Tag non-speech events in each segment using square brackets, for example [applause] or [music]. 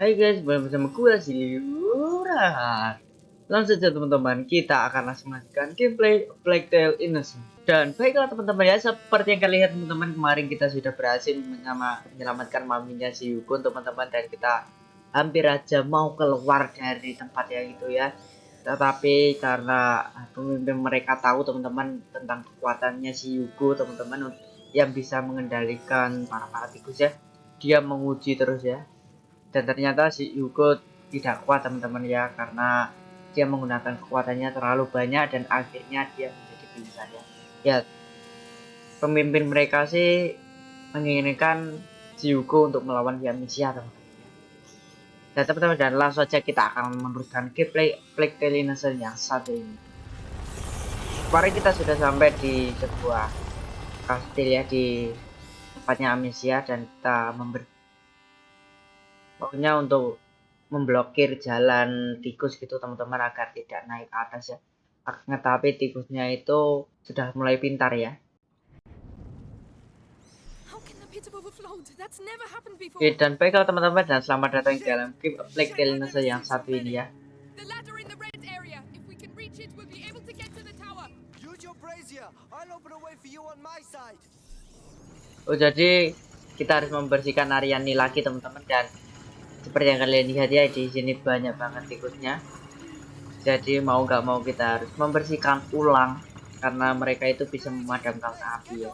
Hai guys, balik bersama gue Silura. Langsung saja teman-teman, kita akan langsung melanjutkan gameplay Black Tail Innocent. Dan baiklah teman-teman ya, seperti yang kalian lihat teman-teman kemarin kita sudah berhasil menyelamatkan maminya si Yuko teman-teman dan kita hampir aja mau keluar dari tempat yang itu ya. Tetapi karena pemimpin mereka tahu teman-teman tentang kekuatannya si Yuko teman-teman yang bisa mengendalikan para para tikus ya, dia menguji terus ya dan ternyata si Yuko tidak kuat teman-teman ya karena dia menggunakan kekuatannya terlalu banyak dan akhirnya dia menjadi pingsan ya ya pemimpin mereka sih menginginkan si Yuko untuk melawan Yamisia teman-teman. Dan teman-teman dan langsung saja kita akan meneruskan gameplay Plague Tale Innocent yang satu ini. Kemarin kita sudah sampai di sebuah kastil ya di tempatnya Amnesia dan kita memberi pokoknya untuk memblokir jalan tikus gitu teman-teman agar tidak naik ke atas ya. Tapi tikusnya itu sudah mulai pintar ya. Oke dan baiklah teman-teman dan selamat datang di dalam game Black Tail yang satu ini ya. Oh jadi kita harus membersihkan area ini lagi teman-teman dan seperti yang kalian lihat ya di sini banyak banget tikusnya. Jadi mau nggak mau kita harus membersihkan ulang karena mereka itu bisa memadamkan api ya.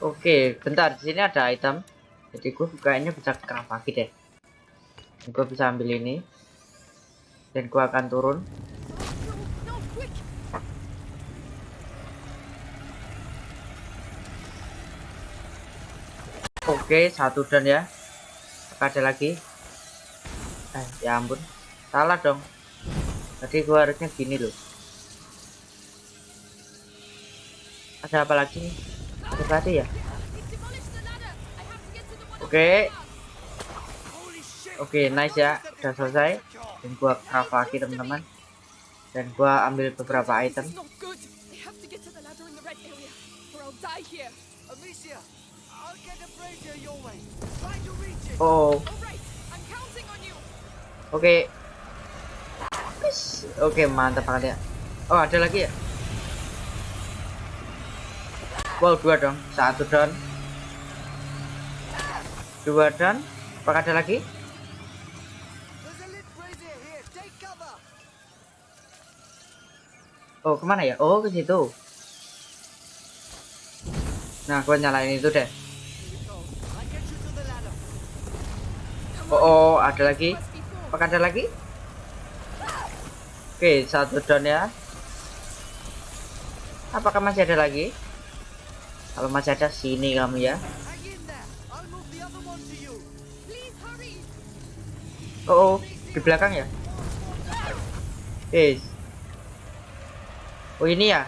Oke, bentar. Di sini ada item jadi gue kayaknya bisa craft lagi deh. Gue bisa ambil ini. Dan gue akan turun. Oke satu dan ya. Ada lagi? Eh ya ampun. Salah dong. Tadi gue harusnya gini loh. Ada apa lagi nih? Berarti ya Oke. Oke, nice ya. Udah selesai. Dan gua craft lagi teman-teman. Dan gua ambil beberapa item. Oh. Oke. Oke, mantap banget ya. Oh, ada lagi ya? Wow, dua dong. Satu down dua dan apakah ada lagi? Oh ke mana ya? Oh ke situ. Nah gue nyalain itu deh. Oh, oh ada lagi. Apakah ada lagi? Oke satu down ya. Apakah masih ada lagi? Kalau masih ada sini kamu ya Oh, oh di belakang ya? Eh. Oh ini ya?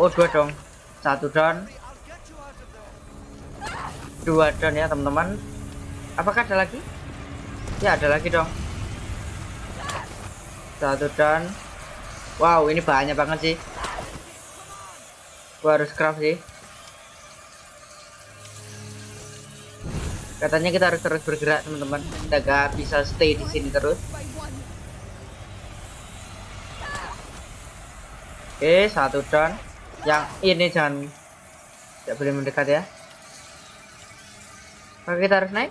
Oh dua dong. Satu down. Dua down ya teman-teman. Apakah ada lagi? Ya ada lagi dong. Satu down. Wow ini banyak banget sih. Gua harus craft sih. Katanya kita harus terus bergerak, teman-teman. Kita gak bisa stay di sini terus. Oke, satu down. Yang ini jangan tidak boleh mendekat ya. Maka kita harus naik.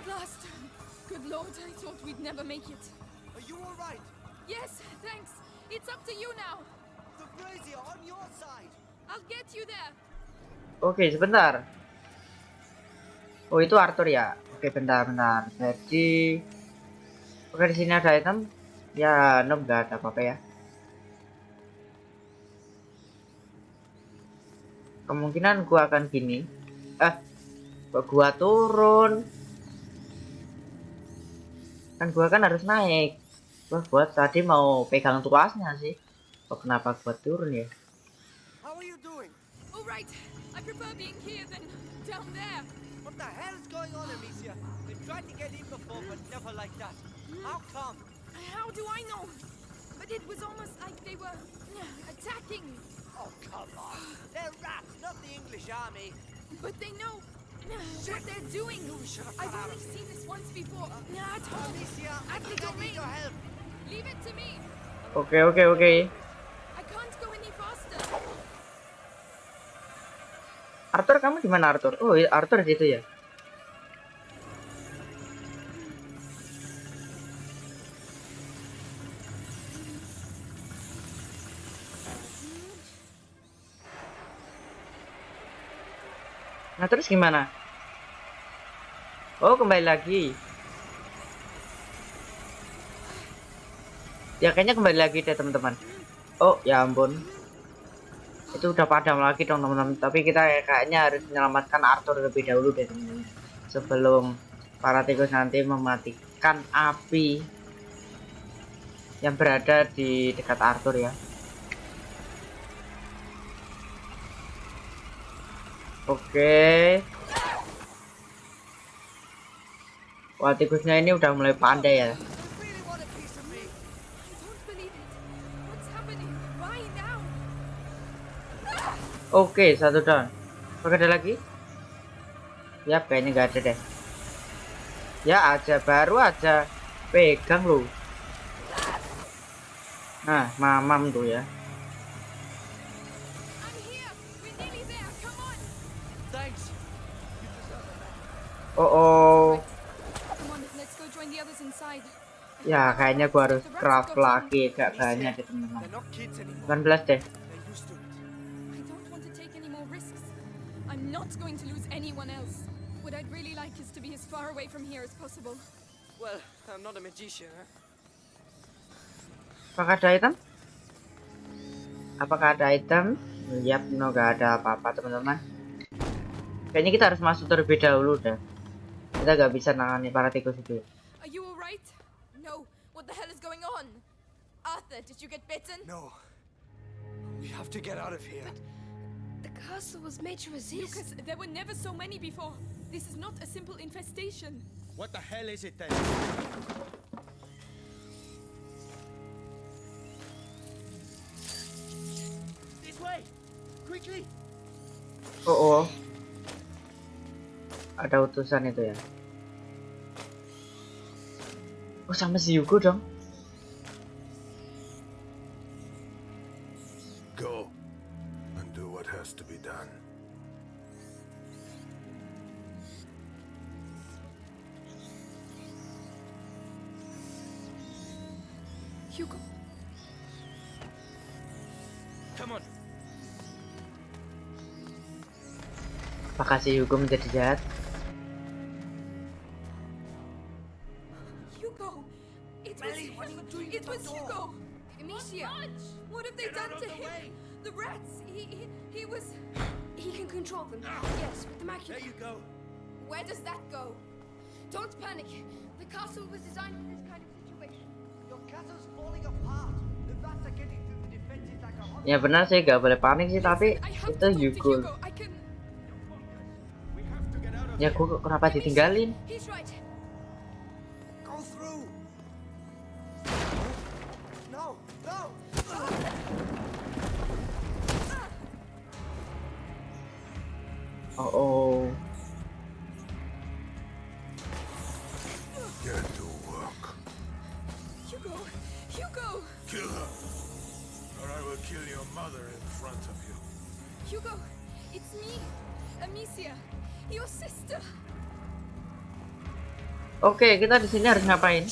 Oke, sebentar. Oh, itu Arthur ya. Oke, bentar-bentar. Jadi Oke, di sini ada item. Ya, no enggak ada apa-apa ya. Kemungkinan gua akan gini. Eh, gua turun. Kan gua kan harus naik. Gua buat tadi mau pegang tuasnya sih. Oh, kenapa gua turun ya? How are you doing? All right. I prefer being here than down there. What the hell is going on, Amicia? They've tried to get in before, but never like that. How come? How do I know? But it was almost like they were uh, attacking. Oh, come on. They're rats, not the English army. But they know uh, what they're doing. should have I've only seen this once before. Uh, At home. Amicia, I At the think I need domain. your help. Leave it to me. Okay, okay, oke. Arthur kamu di mana Arthur? Oh iya, Arthur di situ ya. Nah terus gimana? Oh kembali lagi. Ya kayaknya kembali lagi deh teman-teman. Oh ya ampun itu udah padam lagi dong teman-teman. Tapi kita kayaknya harus menyelamatkan Arthur lebih dahulu deh teman-teman. Sebelum para tikus nanti mematikan api yang berada di dekat Arthur ya. Oke. Wah tikusnya ini udah mulai pandai ya You really want a piece of me? I don't believe it. What's happening? Why now? Oke, satu down. Apakah ada lagi? Ya, kayaknya nggak ada deh. Ya aja, baru aja. Pegang lu. Nah, mamam tuh ya. Oh, oh. Ya, kayaknya gua harus craft lagi gak banyak deh, teman-teman. They're not kids anymore. 18 deh. Not going to lose anyone else. What I'd really like is to be as far away from here as possible. Well, I'm not a magician, huh? Apakah ada item? Apakah ada item? Yap, no gak ada apa-apa teman-teman. Kayaknya kita harus masuk terlebih dahulu dah. Kita gak bisa nangani para tikus itu. Are you alright? No. What the hell is going on? Arthur, did you get bitten? No. We have to get out of here. The castle was made to resist. Lucas, there were never so many before. This is not a simple infestation. What the hell is it then? This way! Quickly! Oh, oh. Ada utusan itu ya. Oh, sama si Yugo dong. Apakah si Yugo menjadi jahat? Hugo! It was Melly, what are you doing It was? Hugo! Amicia! What have they Get done to the him? way. The rats! He, he, he was... He can control them. Yes, with the There macula. you go. Where does that go? Don't panic. The castle was designed for this kind of situation. Your castle's falling apart. The rats are getting through the defenses like a hot. Ya benar sih, gak boleh panik sih, tapi itu to talk to Yugo. Hugo. Ya gua kenapa ditinggalin? Oh, oh. Oke, kita di sini harus ngapain?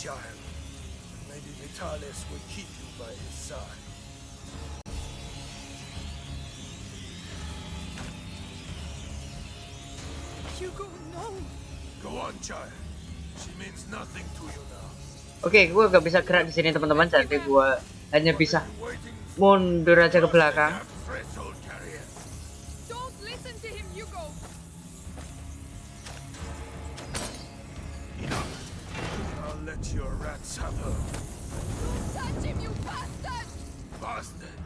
Oke, gua gak bisa gerak di sini teman-teman, jadi gua hanya bisa mundur aja ke belakang. Let your rats have her. Don't touch him, you bastard! Bastard.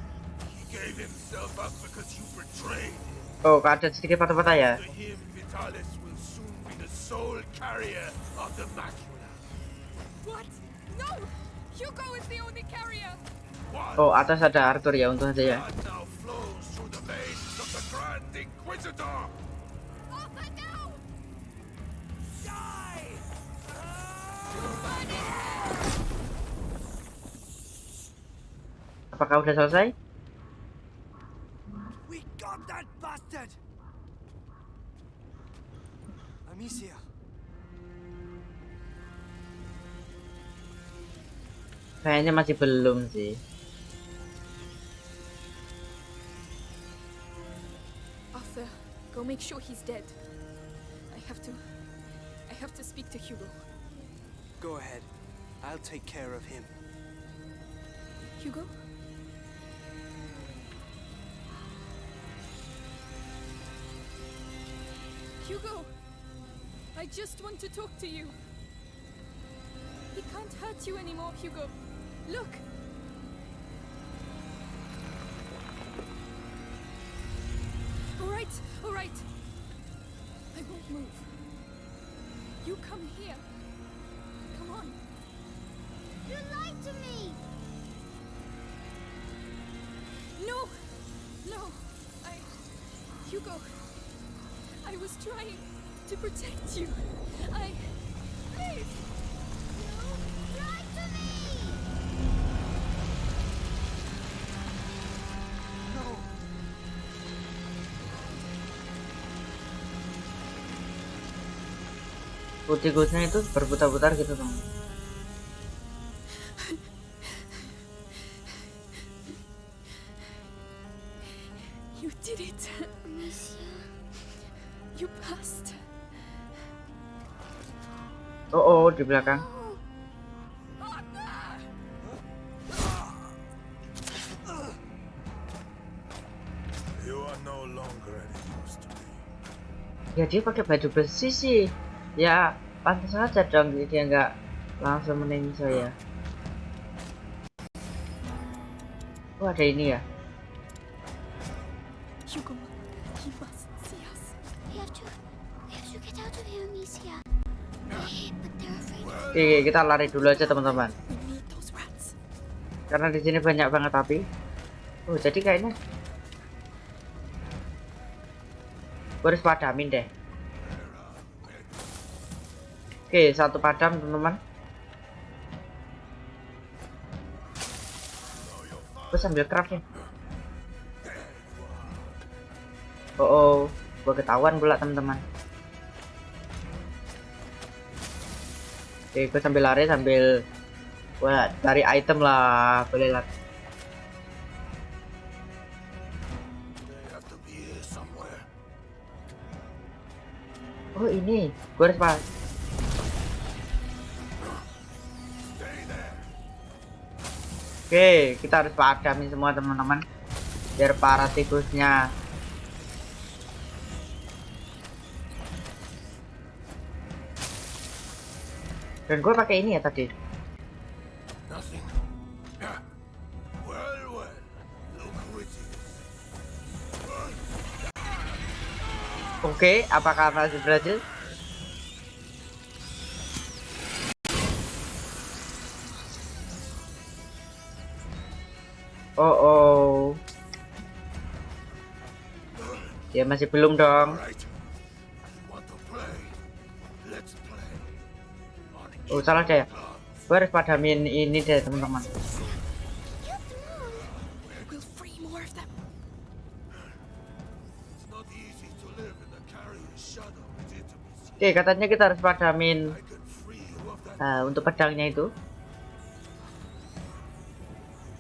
He gave himself up because you betrayed him. Oh, ada sedikit patah-patah ya. To him, Vitalis will soon be sole carrier of the macula. What? No! Hugo is the only carrier! One Oh, atas ada Arthur ya untung aja ya. blood now flows through the veins of the Grand Inquisitor. Apakah udah selesai? We got that bastard! Amicia, Kayaknya masih belum sih. Arthur, go make sure he's dead. I have to. I have to speak to Hugo. go ahead. I'll take care of him. Hugo? Hugo! I just want to talk to you. He can't hurt you anymore, Hugo. Look! Alright, alright. I won't move. You come here. Come on. You lied to me! No! No! I. Hugo! Was trying to protect you. I. Please! You lied to me! No! Putih-putihnya itu berputar-putar gitu teman. You did it! You passed! Oh, oh di belakang. Arthur! You are no longer any use to me. Ya dia pakai baju besi sih. Ya pantas aja dong dia nggak langsung meninggi saya. Oh ada ini ya. Oke, kita lari dulu aja teman-teman. Karena di sini banyak banget api. Oh jadi kayaknya. Gue harus padamin deh. Oke, satu padam teman-teman. Gue sambil craft nih. Oh, oh. gue ketahuan pula teman-teman. Oke, gue sambil lari sambil Wah, cari item lah, boleh lah. Oh ini, gue harus pas. Oke, kita harus padamin semua teman-teman, biar para tikusnya. Dan gue pakai ini ya tadi. Nothing. Well, well. Oke, apakah masih berhasil? Oh, oh. Ya masih belum dong. Right. Oh, salah deh. Gue harus padamin ini deh, teman-teman. Oke, katanya kita harus padamin eh, untuk pedangnya itu.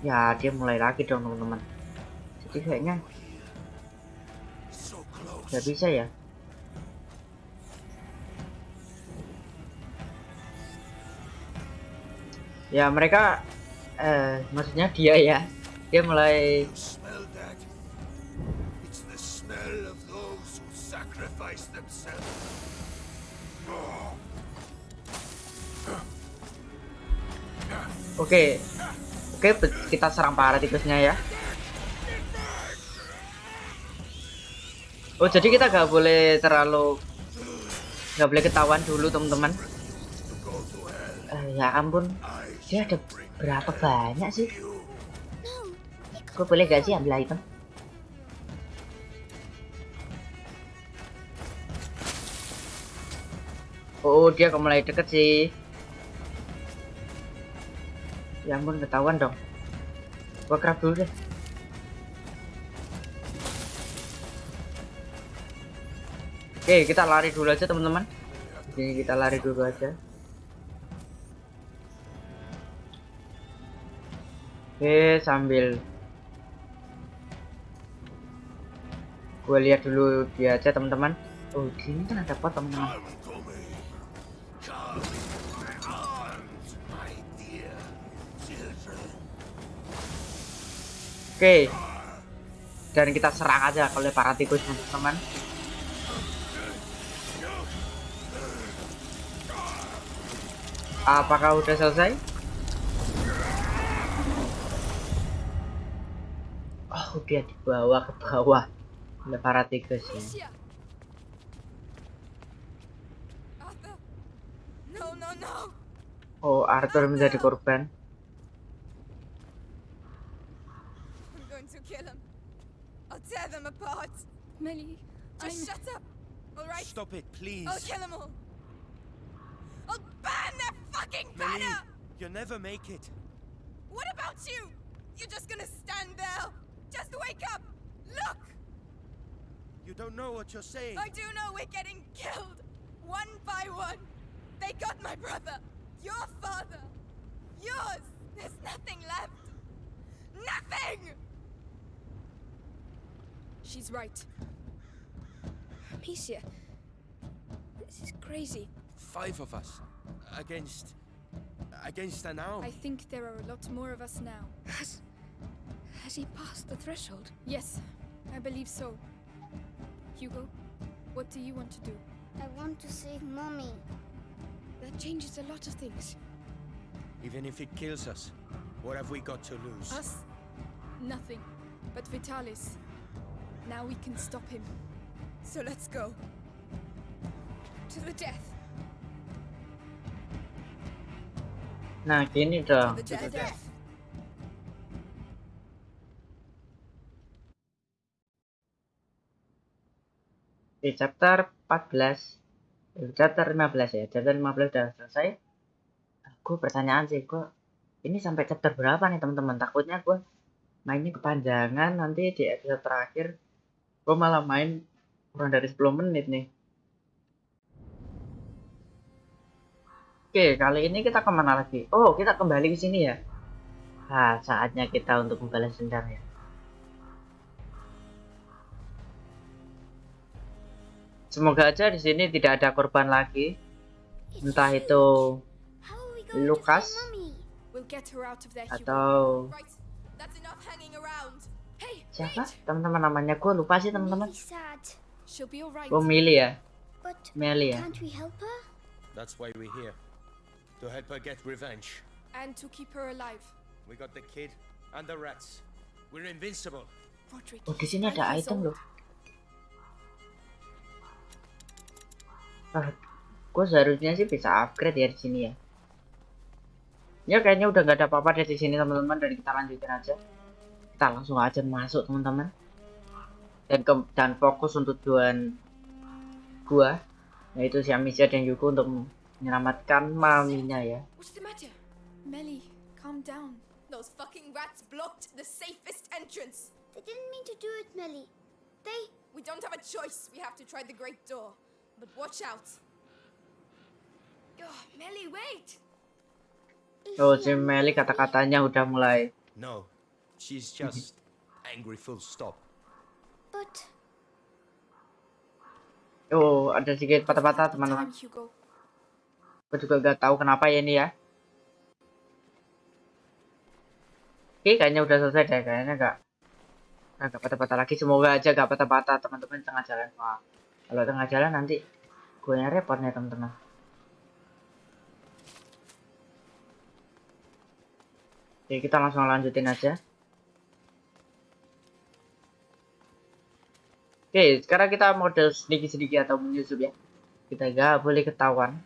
Ya, dia mulai lagi dong, teman-teman. Jadi kayaknya nggak bisa ya. Ya, mereka eh maksudnya dia ya. Dia mulai sacrifice themselves. Oke. Oke, be- kita serang para tikusnya ya. Oh, jadi kita nggak boleh terlalu nggak boleh ketahuan dulu teman-teman Eh, ya ampun dia ada berapa banyak sih? Gue boleh gak sih ambil item? Oh dia kok mulai deket sih. Ya ampun ketahuan dong. Gua kerap dulu deh. Oke kita lari dulu aja teman-teman. Ini kita lari dulu aja oke sambil gue lihat dulu dia aja teman-teman. Oh di sini kan ada pot children. oke. Dan kita serang aja oleh para tikus teman-teman. Apakah udah selesai dia dibawa ke bawah oleh para tikus ya Amicia! Arthur! No, no, no! oh Arthur menjadi korban I'm going to kill them. I'll tear them apart. Melly, just shut up. All right? Stop it, please. I'll kill them all. I'll burn their fucking Melly, banner. you'll never make it. What about you? You're just gonna stand there. Just wake up. Look. You don't know what you're saying. I do know we're getting killed, one by one. They got my brother, your father, yours. There's nothing left. Nothing! She's right. Amicia, this is crazy. Five of us against against an arm. I think there are a lot more of us now. Has. has he passed the threshold? Yes, I believe so. Hugo, what do you want to do? I want to save mommy. That changes a lot of things. Even if it kills us, what have we got to lose? Us? Nothing. But Vitalis. Now we can stop him. So let's go. To the death. nah gini To dong the death. Di chapter 14 eh, chapter 15 ya chapter 15 udah selesai. Aku pertanyaan sih gua ini sampai chapter berapa nih teman-teman? Takutnya gua mainnya kepanjangan nanti di episode terakhir gua malah main kurang dari 10 menit nih. Oke kali ini kita ke mana lagi? Oh kita kembali ke sini ya. Nah saatnya kita untuk membalas dendam ya Semoga aja di sini tidak ada korban lagi. Entah itu Hugo. atau siapa teman-teman namanya gue lupa sih teman-teman gue Mili ya Meli ya? That's why we're here. To help her get revenge. And to keep her alive. We got the kid and the rats. We're invincible. Oh di sini ada item loh ah, gue seharusnya sih bisa upgrade ya di sini ya ya kayaknya udah nggak ada apa-apa deh di sini teman-teman dan kita lanjutin aja kita langsung aja masuk teman-teman dan ke dan fokus untuk tujuan gua yaitu si Amicia dan Yuko untuk menyelamatkan maminya ya What's the matter? Melly, calm down. Those fucking rats blocked the safest entrance. They didn't mean to do it, Melly. They. We don't have a choice. We have to try the great door. But watch out. Oh, Melly, wait! Oh si Meli kata-katanya udah mulai No, she's just angry full stop. But oh ada sedikit patah-patah teman-teman. Gue juga gak tahu kenapa ya ini ya. Oke, kayaknya udah selesai deh. Kayaknya gak gak patah-patah lagi. Semoga aja gak patah-patah teman-teman tengah jalan. Wah, kalau tengah jalan nanti gue yang repot nih teman-teman. Oke, kita langsung lanjutin aja. Oke, sekarang kita model sedikit-sedikit atau menyusup ya. kita gak boleh ketahuan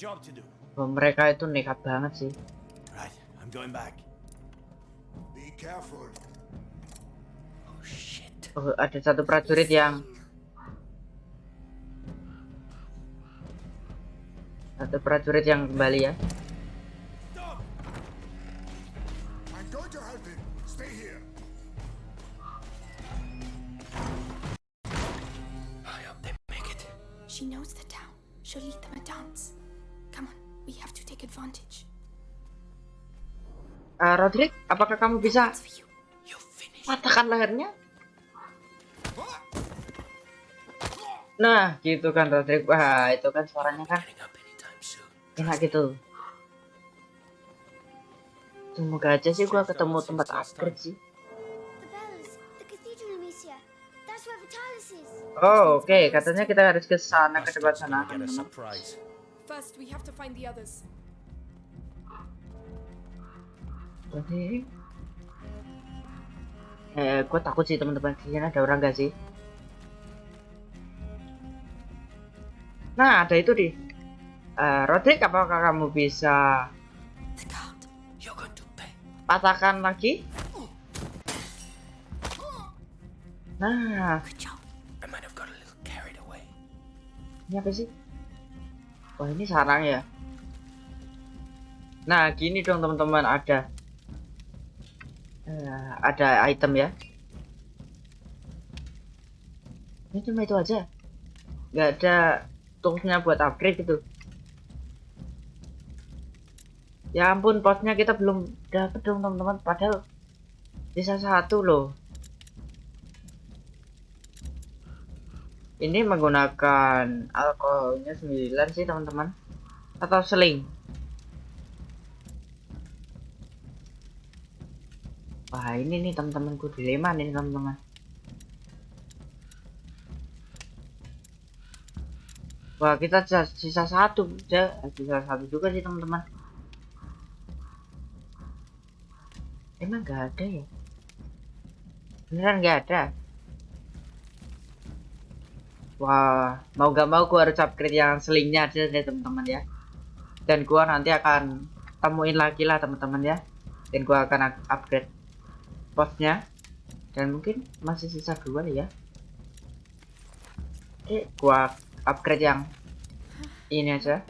job to do. Wah, mereka itu nekat banget sih Right. I'm going back. Be careful. Oh shit. oh, ada satu prajurit yang satu prajurit yang kembali ya. She knows the town. She'll lead them a dance. We have to take advantage. Eh, Rodrik apakah kamu bisa patahkan lehernya? Nah gitu kan Rodrik wah itu kan suaranya kan enak gitu. Semoga aja sih gua ketemu tempat upgrade sih. Oh oke. Katanya kita harus ke sana ke depan Bastards sana gonna First, we have to find the others. Jadi, eh, gue takut sih teman-teman sini ada orang gak sih? Nah, ada itu di. Eh, Rodrik, apakah kamu bisa patahkan lagi? Nah, ini apa sih? Wah, ini sarang ya. Nah, gini dong teman-teman, ada eh, ada item ya. Ini cuma itu aja. Nggak ada toolsnya buat upgrade gitu. Ya ampun, posnya kita belum dapet dong teman-teman. Padahal bisa satu loh. Ini menggunakan alkoholnya 9 sih teman-teman. Atau seling. Wah ini nih teman-temanku dilema nih teman-teman. Wah kita sisa, satu, ya sisa satu juga sih teman-teman. Emang nggak ada ya? Beneran nggak ada? Wah, mau gak mau gua harus upgrade yang selingnya aja deh teman-teman ya. Dan gua nanti akan temuin lagi lah teman-teman ya. Dan gua akan up- upgrade posnya. Dan mungkin masih sisa dua ya. Oke, gua upgrade yang ini aja.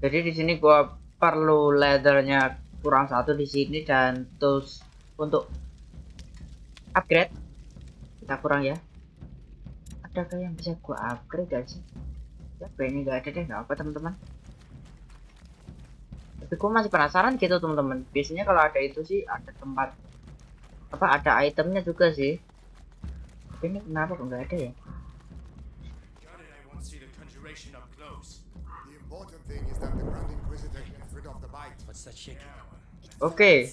Jadi di sini gua perlu leathernya kurang satu di sini dan tools untuk upgrade kita kurang ya. Adakah yang bisa gua upgrade gak sih? Ya, ini gak ada deh, gak apa teman-teman. Tapi gua masih penasaran gitu teman-teman. Biasanya kalau ada itu sih ada tempat apa ada itemnya juga sih. Tapi ini kenapa kok nggak ada ya? Oke,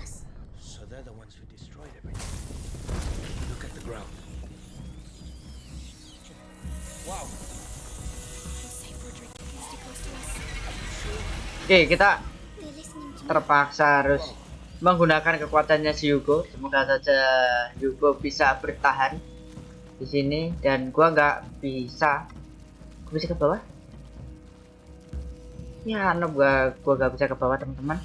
us. So they're the ones who destroyed everything. The ground. Wow. Oke kita to me. terpaksa harus menggunakan kekuatannya si Hugo. Semoga saja Hugo bisa bertahan di sini dan gua nggak bisa. Gua bisa ke bawah? Ya, no, gua gua nggak bisa ke bawah teman-teman.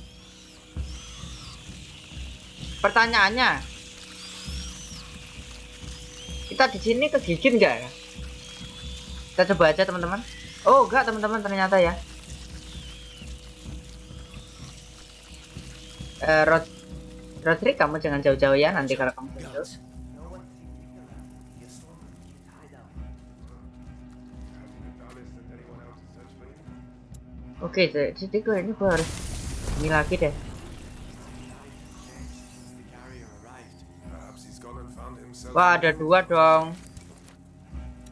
Pertanyaannya, kita di sini kegigit nggak ya? Kita coba aja teman-teman. Oh, enggak teman-teman ternyata ya. Eh, Rod Rodrik, kamu jangan jauh-jauh ya nanti kalau kamu. Guards. Oke, jadi jadi gue ini gue harus ini lagi deh. Wah, ada dua dong.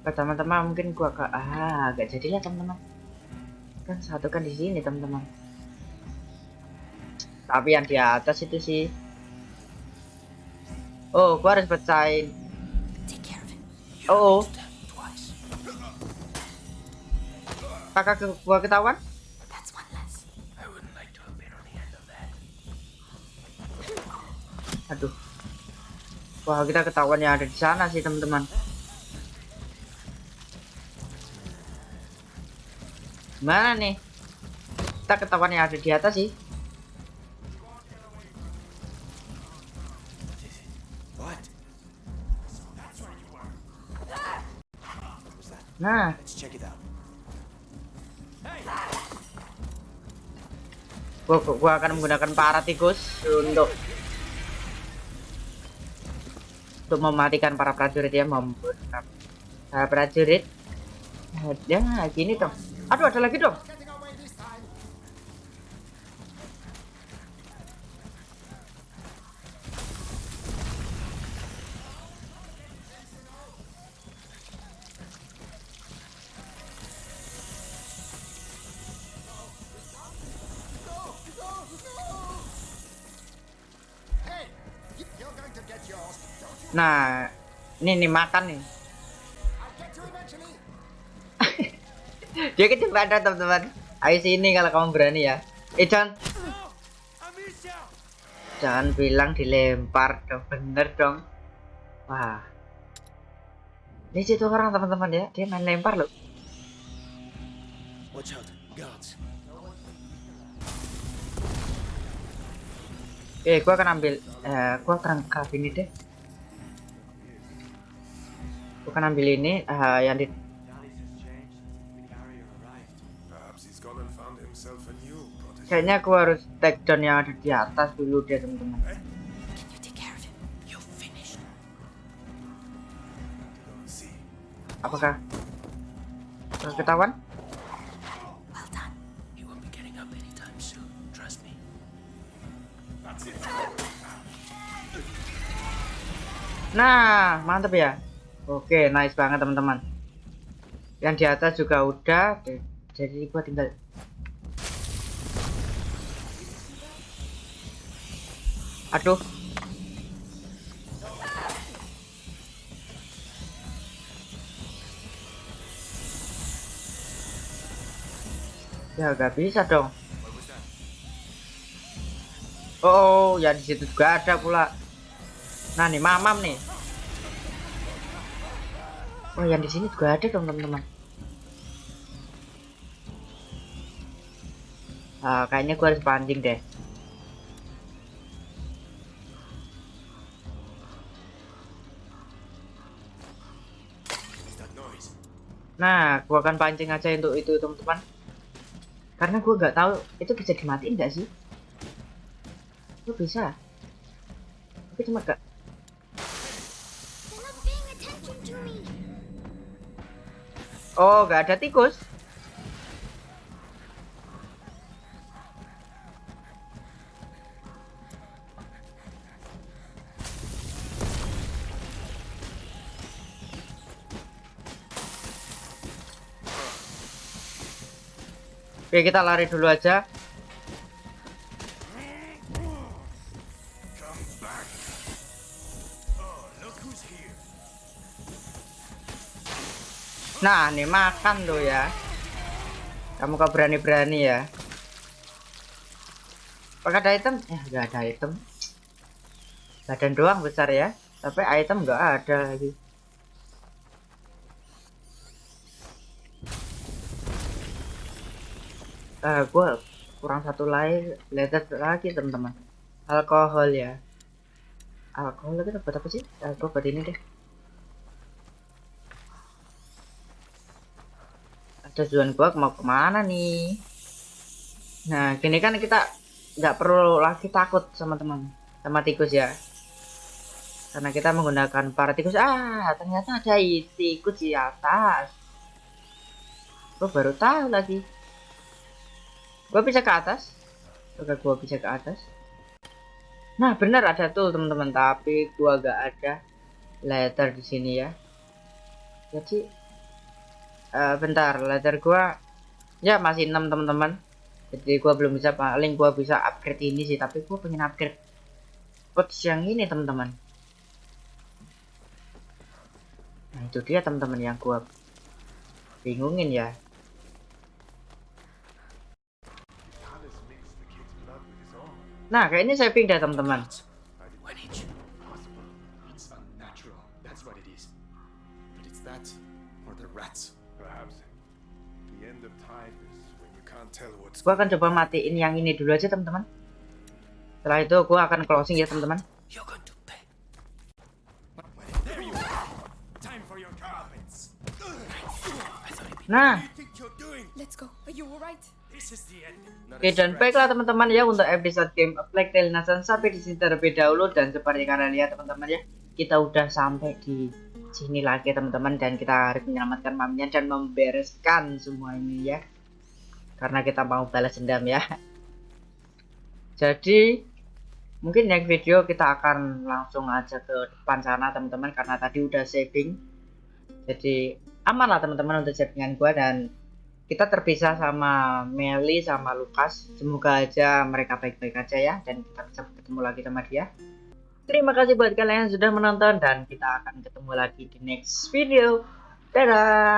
ke teman-teman mungkin gua ke ah gak jadilah teman-teman. Kan satu kan di sini teman-teman. Tapi yang di atas itu sih. Oh gua harus pecahin. Oh, oh. Kakak ke gua ketahuan? Aduh wah kita ketahuan yang ada di sana sih teman-teman. Mana nih? Kita ketahuan yang ada di atas sih. Nah. Gua, gua akan menggunakan para tikus untuk untuk mematikan para prajurit ya membunuh para prajurit. Ya gini dong. Aduh ada lagi dong nah ini nih makan nih. [laughs] Dia kecepatan teman-teman. Ayo sini kalau kamu berani ya. Eh jangan jangan bilang dilempar dong bener dong. Wah. Ini situ orang teman-teman ya. Dia main lempar loh. Watch out, guards. eh gua akan ambil eh gua akan ini deh gua akan ambil ini eh, yang di kayaknya gua harus take down yang ada di atas dulu deh teman-teman. See, apakah Apakah ketahuan. Nah, mantep ya. Oke, nice banget teman-teman. Yang di atas juga udah. Jadi gua tinggal Aduh. Ya gak bisa dong. Oh, ya di situ juga ada pula. Nah nih mamam nih. Oh yang di sini juga ada teman-teman. Ah, kayaknya gua harus pancing deh. Nah, gua akan pancing aja untuk itu teman-teman. Karena gua nggak tahu itu bisa dimatiin nggak sih? Itu bisa. Tapi cuma gak. Oh, nggak ada tikus. Oke, kita lari dulu aja. Nah, nih makan tuh ya. Kamu kok berani-berani ya? Apakah ada item? Ya, nggak ada item. Badan doang besar ya. Tapi item nggak ada lagi. Eh, gua kurang satu lagi, letter lagi teman-teman. Alkohol ya. Alkohol itu buat apa sih? Gua buat ini deh. Tujuan gua mau ke mana nih? Nah gini kan kita nggak perlu lagi takut sama teman sama tikus ya. Karena kita menggunakan para tikus ah ternyata ada tikus di atas. Gua baru tahu lagi. Gua bisa ke atas? Oke gua bisa ke atas? Nah benar ada tuh teman-teman tapi gua gak ada letter di sini ya. Jadi Eh, bentar leather gua ya masih 6 teman-teman. Jadi gua belum bisa paling gua bisa upgrade ini sih tapi gua pengen upgrade pouch yang ini teman-teman. Nah itu dia teman-teman yang gua bingungin ya. Nah kayaknya saving dah teman-teman gua akan coba matiin yang ini dulu aja teman-teman. Setelah itu gua akan closing ya teman-teman. Nah. Oke dan baiklah teman-teman ya untuk episode game Plague Tale Nathan sampai di sini terlebih dahulu dan seperti kalian lihat teman-teman ya kita udah sampai di sini lagi teman-teman dan kita harus menyelamatkan maminya dan membereskan semua ini ya karena kita mau balas dendam ya [laughs] jadi mungkin next video kita akan langsung aja ke depan sana teman-teman karena tadi udah saving jadi aman lah teman-teman untuk savingan gua dan kita terpisah sama Meli sama Lukas. Semoga aja mereka baik-baik aja ya dan kita bisa ketemu lagi sama dia. Terima kasih buat kalian yang sudah menonton dan kita akan ketemu lagi di next video. Dadah.